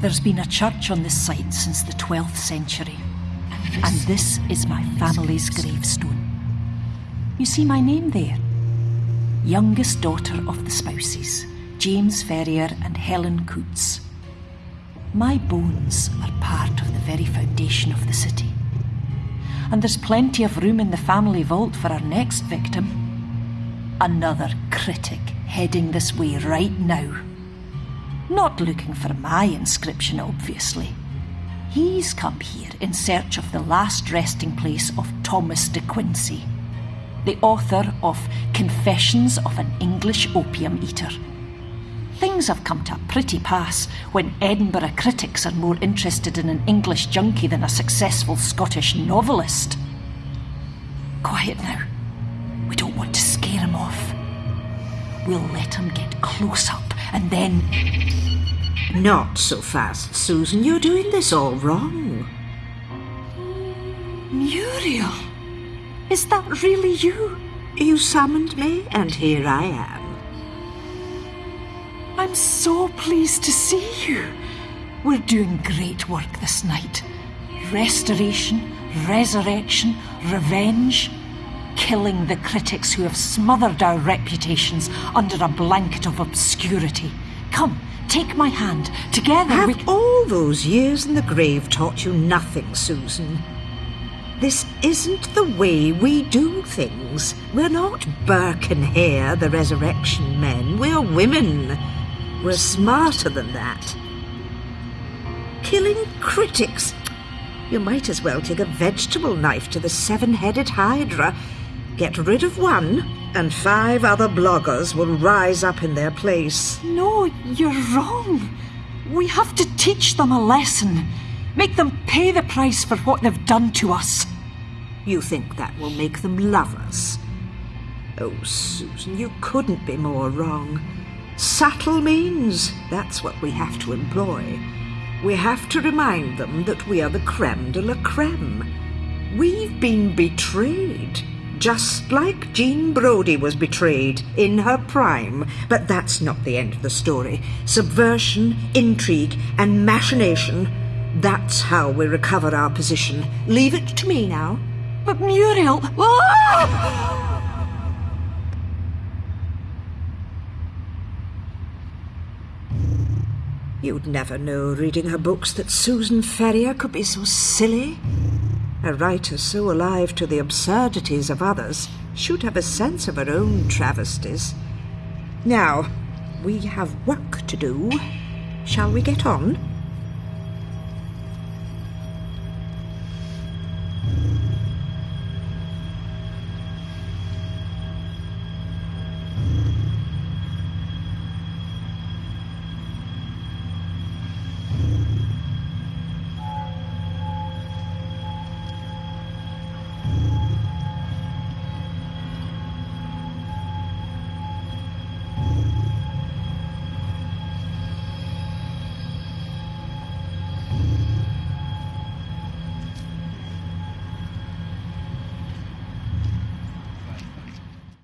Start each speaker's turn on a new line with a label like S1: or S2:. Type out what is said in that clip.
S1: There's been a church on this site since the 12th century, and this is my family's gravestone. You see my name there? Youngest daughter of the spouses, James Ferrier and Helen Coutts. My bones are part of the very foundation of the city. And there's plenty of room in the family vault for our next victim. Another critic heading this way right now. Not looking for my inscription, obviously. He's come here in search of the last resting place of Thomas de Quincey, the author of Confessions of an English Opium Eater. Things have come to a pretty pass when Edinburgh critics are more interested in an English junkie than a successful Scottish novelist. Quiet now. We don't want to scare him off. We'll let him get close up and then.
S2: Not so fast, Susan. You're doing this all wrong.
S1: Muriel! Is that really you?
S2: You summoned me, and here I am.
S1: I'm so pleased to see you. We're doing great work this night. Restoration, resurrection, revenge. Killing the critics who have smothered our reputations under a blanket of obscurity. Come, take my hand. Together
S2: Have
S1: we.
S2: all those years in the grave taught you nothing, Susan? This isn't the way we do things. We're not Burke and Hare, the resurrection men. We're women. We're smarter than that. Killing critics. You might as well take a vegetable knife to the seven headed Hydra. Get rid of one, and five other bloggers will rise up in their place.
S1: No, you're wrong. We have to teach them a lesson. Make them pay the price for what they've done to us.
S2: You think that will make them love us? Oh, Susan, you couldn't be more wrong. Subtle means, that's what we have to employ. We have to remind them that we are the creme de la creme. We've been betrayed, just like Jean Brodie was betrayed in her prime. But that's not the end of the story. Subversion, intrigue, and machination. That's how we recover our position. Leave it to me now.
S1: But Muriel. Ah!
S2: You'd never know, reading her books, that Susan Ferrier could be so silly. A writer so alive to the absurdities of others should have a sense of her own travesties. Now, we have work to do. Shall we get on?